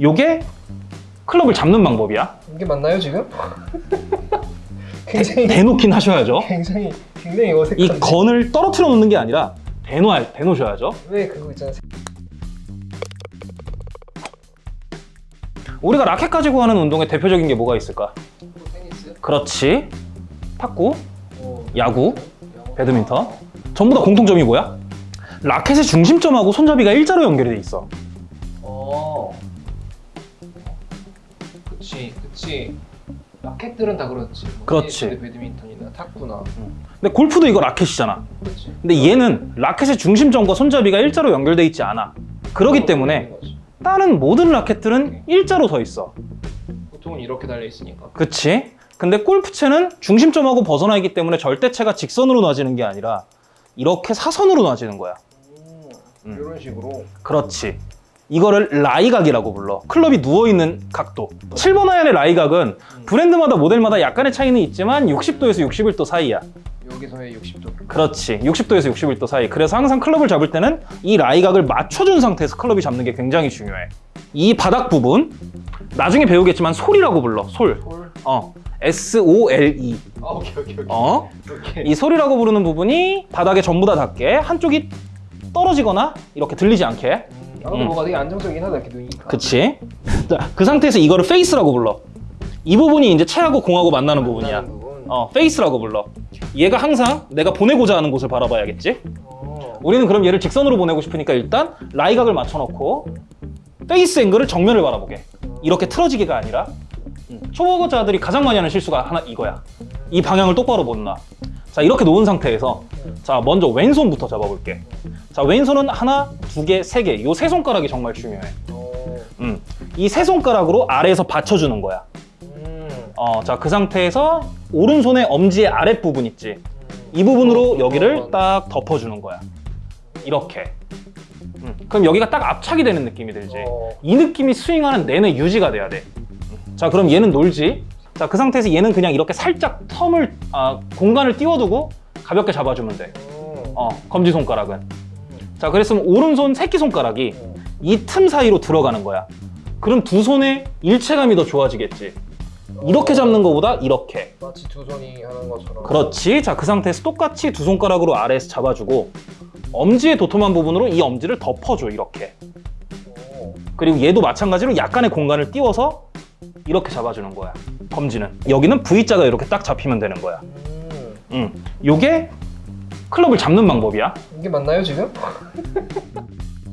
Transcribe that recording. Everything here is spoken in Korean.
요게 클럽을 잡는 방법이야. 이게 맞나요 지금? 굉장히 대 놓긴 하셔야죠. 굉장히 굉장히 이 어색한데 건을 떨어뜨려 놓는 게 아니라 대놓아, 대놓으셔야죠. 왜 그거 있잖아 우리가 라켓 가지고 하는 운동의 대표적인 게 뭐가 있을까? 테니스 그렇지. 탁구, 뭐 야구, 배드민턴. 전부 다 공통점이 뭐야? 라켓의 중심점하고 손잡이가 일자로 연결이 돼 있어. 어 그치 그치 라켓들은 다 그렇지 뭐 그렇지. 테니스, 배드민턴이나 탁구나 근데 골프도 이거 라켓이잖아. 그렇지 근데 얘는 라켓의 중심점과 손잡이가 일자로 연결돼 있지 않아. 그렇기 때문에 다른 모든 라켓들은 일자로 서 있어. 보통은 이렇게 달려 있으니까 그치? 근데 골프채는 중심점하고 벗어나 있기 때문에 절대체가 직선으로 놔지는 게 아니라 이렇게 사선으로 놔지는 거야. 음. 이런 식으로 그렇지. 이거를 lie각이라고 불러. 클럽이 누워있는 각도. 7번 아이언의 lie각은 브랜드마다 모델마다 약간의 차이는 있지만 60도에서 61도 사이야. 여기서의 60도 그렇지. 60도에서 61도 사이. 그래서 항상 클럽을 잡을 때는 이 lie각을 맞춰준 상태에서 클럽이 잡는 게 굉장히 중요해. 이 바닥 부분, 나중에 배우겠지만 sole이라고 불러. sole. Sole 어. S-O-L-E. 아 오케이 오케이 오케이 어? 오케이 이 sole이라고 부르는 부분이 바닥에 전부 다 닿게 한쪽이 떨어지거나 이렇게 들리지 않게 음, 나도 음. 뭐가 되게 안정적이긴 하다 이렇게 놓으니까 그치? 자, 그 상태에서 이거를 face라고 불러 이 부분이 이제 채하고 공하고 만나는 부분이야 부분. 어, face라고 불러 얘가 항상 내가 보내고자 하는 곳을 바라봐야겠지 어. 우리는 그럼 얘를 직선으로 보내고 싶으니까 일단 lie각을 맞춰놓고 face angle을 정면을 바라보게 이렇게 틀어지게가 아니라 음, 초보자들이 가장 많이 하는 실수가 하나 이거야 이 방향을 똑바로 못 놔. 자 이렇게 놓은 상태에서 자 먼저 왼손부터 잡아볼게 자 왼손은 하나, 두 개, 세 개. 요 세 손가락이 정말 중요해. 어. 음. 이 세 손가락으로 아래에서 받쳐주는 거야. 음. 어, 자, 그 상태에서 오른손의 엄지의 아랫부분 있지. 이 부분으로 어, 여기를 어, 딱 덮어주는 거야. 이렇게. 음. 그럼 여기가 딱 압착이 되는 느낌이 들지. 어. 이 느낌이 스윙하는 내내 유지가 돼야 돼. 음. 자, 그럼 얘는 놀지. 자, 그 상태에서 얘는 그냥 이렇게 살짝 텀을, 아, 공간을 띄워두고 가볍게 잡아주면 돼. 어. 어, 검지손가락은. 자, 그랬으면 오른손 새끼손가락이 어. 이틈 사이로 들어가는 거야. 그럼 두 손의 일체감이 더 좋아지겠지. 이렇게 잡는 것보다 이렇게. 마치 두 손이 하는 것처럼 그렇지. 자, 그 상태에서 똑같이 두 손가락으로 아래에서 잡아주고 엄지의 도톰한 부분으로 이 엄지를 덮어줘, 이렇게. 어. 그리고 얘도 마찬가지로 약간의 공간을 띄워서 이렇게 잡아주는 거야. 검지는. 여기는 V자가 이렇게 딱 잡히면 되는 거야. 음. 음. 요게 클럽을 잡는 방법이야. 이게 맞나요 지금?